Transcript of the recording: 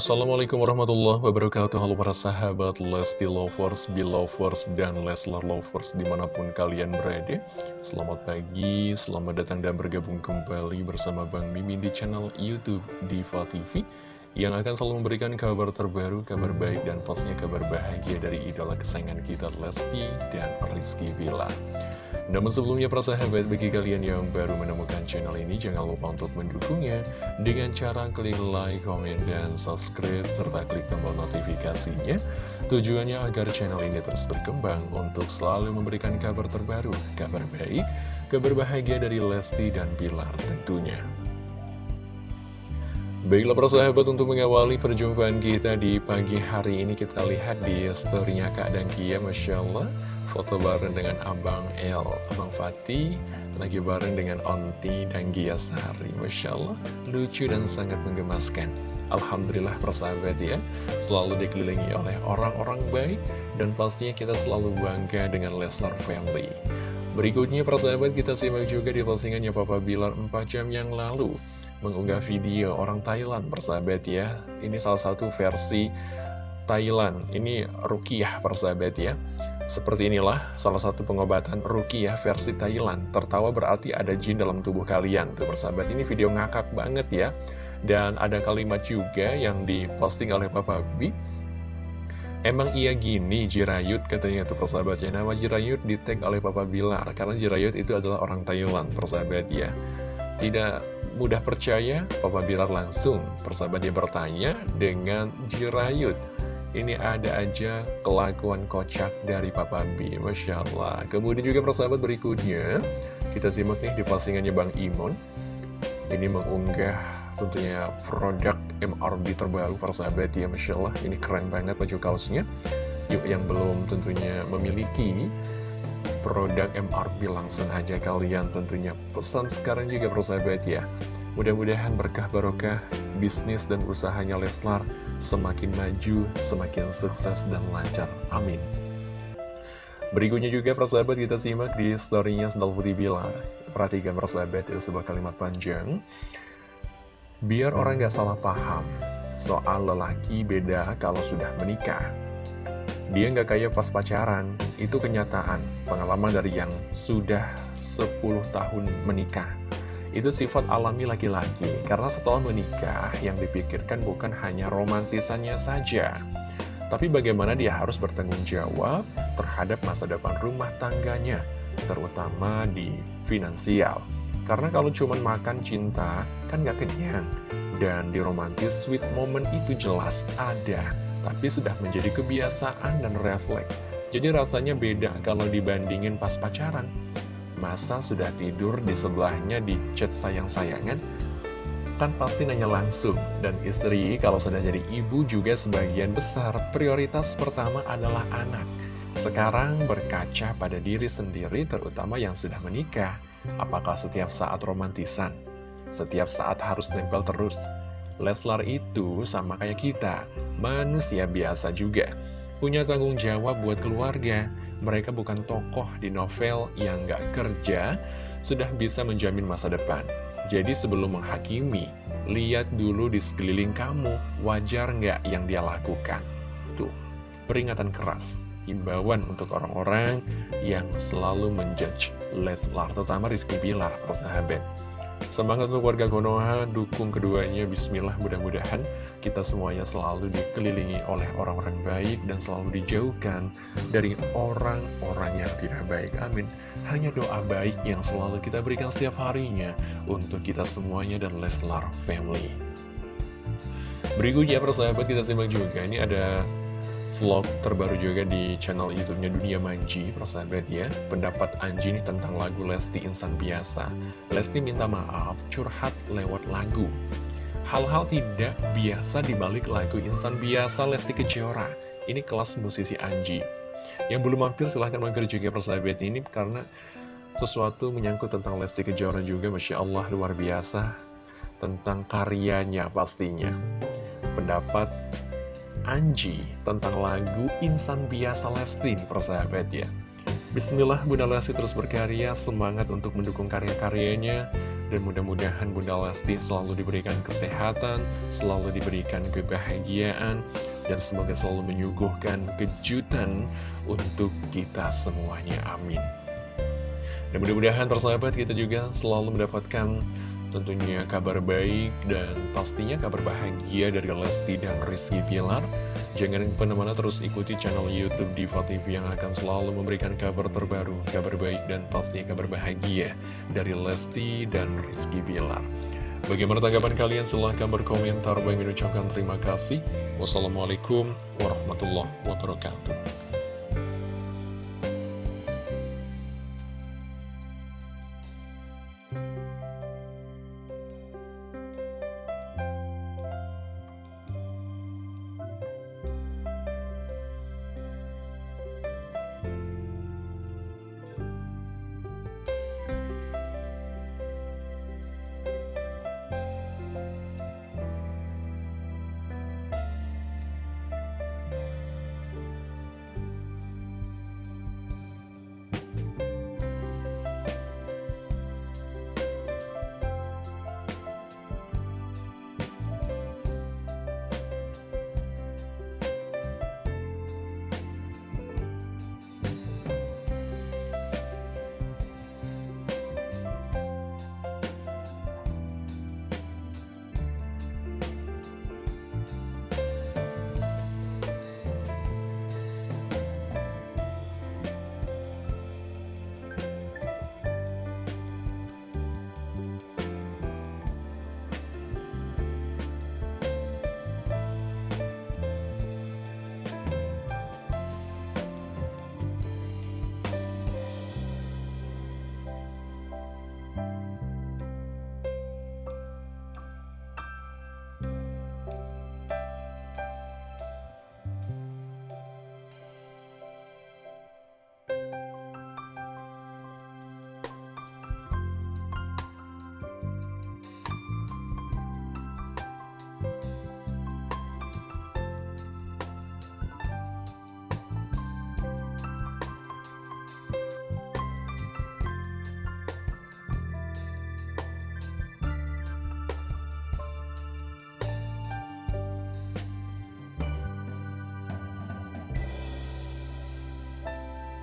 Assalamualaikum warahmatullahi wabarakatuh. Halo para sahabat Lesti Lovers, Belovers, dan Leslar Lovers di mana pun kalian berada. Selamat pagi, selamat datang dan bergabung kembali bersama Bang Mimin di channel Youtube Diva TV Yang akan selalu memberikan kabar terbaru, kabar baik, dan pastinya kabar bahagia dari idola kesayangan kita Lesti dan Rizky Villa namun sebelumnya persahabat bagi kalian yang baru menemukan channel ini jangan lupa untuk mendukungnya dengan cara klik like, komen, dan subscribe serta klik tombol notifikasinya tujuannya agar channel ini terus berkembang untuk selalu memberikan kabar terbaru, kabar baik, kabar bahagia dari Lesti dan Pilar tentunya. Baiklah persahabat untuk mengawali perjumpaan kita di pagi hari ini kita lihat di storynya Kak Dangkia Masya Allah foto bareng dengan Abang El, Abang Fatih, lagi bareng dengan Onti dan Gia Sari. Masya Allah, lucu dan sangat menggemaskan. Alhamdulillah persahabat ya, selalu dikelilingi oleh orang-orang baik, dan pastinya kita selalu bangga dengan Leslar Family. Berikutnya persahabat kita simak juga di postingannya Papa Bilar 4 jam yang lalu mengunggah video orang Thailand persahabat ya ini salah satu versi Thailand ini Rukiah persahabat ya seperti inilah salah satu pengobatan Rukiah versi Thailand. Tertawa berarti ada jin dalam tubuh kalian. Tuh persahabat, ini video ngakak banget ya. Dan ada kalimat juga yang diposting oleh Papa B. Emang iya gini Jirayut katanya tuh persahabatnya. Nama Jirayut di tag oleh Papa Bilar. Karena Jirayut itu adalah orang Thailand persahabat ya. Tidak mudah percaya, Papa Bilar langsung persahabat dia bertanya dengan Jirayut ini ada aja kelakuan kocak dari Papa B Masya Allah. Kemudian juga persahabat berikutnya Kita simak nih di postingannya Bang Imon. Ini mengunggah tentunya produk MRB terbaru persahabat ya Masya Allah. Ini keren banget baju kaosnya. Yuk yang belum tentunya memiliki produk MRB langsung aja kalian tentunya pesan sekarang juga persahabat ya Mudah-mudahan berkah barokah bisnis dan usahanya Leslar semakin maju, semakin sukses dan lancar. Amin. Berikutnya juga persahabat kita simak di storynya Sendal Putih Bilar. Perhatikan persahabat itu sebuah kalimat panjang. Biar orang gak salah paham, soal lelaki beda kalau sudah menikah. Dia gak kayak pas pacaran, itu kenyataan, pengalaman dari yang sudah 10 tahun menikah. Itu sifat alami laki-laki, karena setelah menikah, yang dipikirkan bukan hanya romantisannya saja, tapi bagaimana dia harus bertanggung jawab terhadap masa depan rumah tangganya, terutama di finansial. Karena kalau cuma makan cinta, kan gak kenyang. Dan di romantis, sweet moment itu jelas ada, tapi sudah menjadi kebiasaan dan refleks. Jadi rasanya beda kalau dibandingin pas pacaran. Masa sudah tidur di sebelahnya di chat sayang-sayangan? Kan pasti nanya langsung. Dan istri kalau sudah jadi ibu juga sebagian besar prioritas pertama adalah anak. Sekarang berkaca pada diri sendiri terutama yang sudah menikah. Apakah setiap saat romantisan? Setiap saat harus nempel terus? Leslar itu sama kayak kita, manusia biasa juga. Punya tanggung jawab buat keluarga, mereka bukan tokoh di novel yang gak kerja, sudah bisa menjamin masa depan. Jadi sebelum menghakimi, lihat dulu di sekeliling kamu, wajar nggak yang dia lakukan. Tuh, peringatan keras, himbauan untuk orang-orang yang selalu menjudge Leslar, terutama Rizky Bilar, persahabat. Semangat untuk warga Konoha, dukung keduanya, bismillah mudah-mudahan kita semuanya selalu dikelilingi oleh orang-orang baik dan selalu dijauhkan dari orang-orang yang tidak baik. Amin. Hanya doa baik yang selalu kita berikan setiap harinya untuk kita semuanya dan Leslar Family. Berikutnya persahabat kita simak juga, ini ada vlog terbaru juga di channel YouTube-nya Dunia Manji, persahabat ya. Pendapat Anji ini tentang lagu Lesti Insan Biasa. Lesti minta maaf, curhat lewat lagu. Hal-hal tidak biasa di balik lagu Insan Biasa Lesti Kejora. Ini kelas musisi Anji. Yang belum mampir silahkan mampir juga persahabat ini karena sesuatu menyangkut tentang Lesti Kejora juga, Masya Allah luar biasa. Tentang karyanya pastinya. Pendapat Anji tentang lagu Insan Biasa Lesti persahabat ya. Bismillah Bunda Lesti terus berkarya, semangat untuk mendukung karya-karyanya Dan mudah-mudahan Bunda Lesti selalu diberikan kesehatan, selalu diberikan kebahagiaan, dan semoga selalu menyuguhkan kejutan untuk kita semuanya. Amin. Dan mudah-mudahan persahabat kita juga selalu mendapatkan tentunya kabar baik dan pastinya kabar bahagia dari Lesti dan Rizky Pilar. Jangan ke mana-mana terus ikuti channel Youtube Diva TV yang akan selalu memberikan kabar terbaru, kabar baik dan pastinya kabar bahagia dari Lesti dan Rizky Pilar. Bagaimana tanggapan kalian? Silahkan berkomentar. Bagi mengucapkan terima kasih. Wassalamualaikum warahmatullahi wabarakatuh.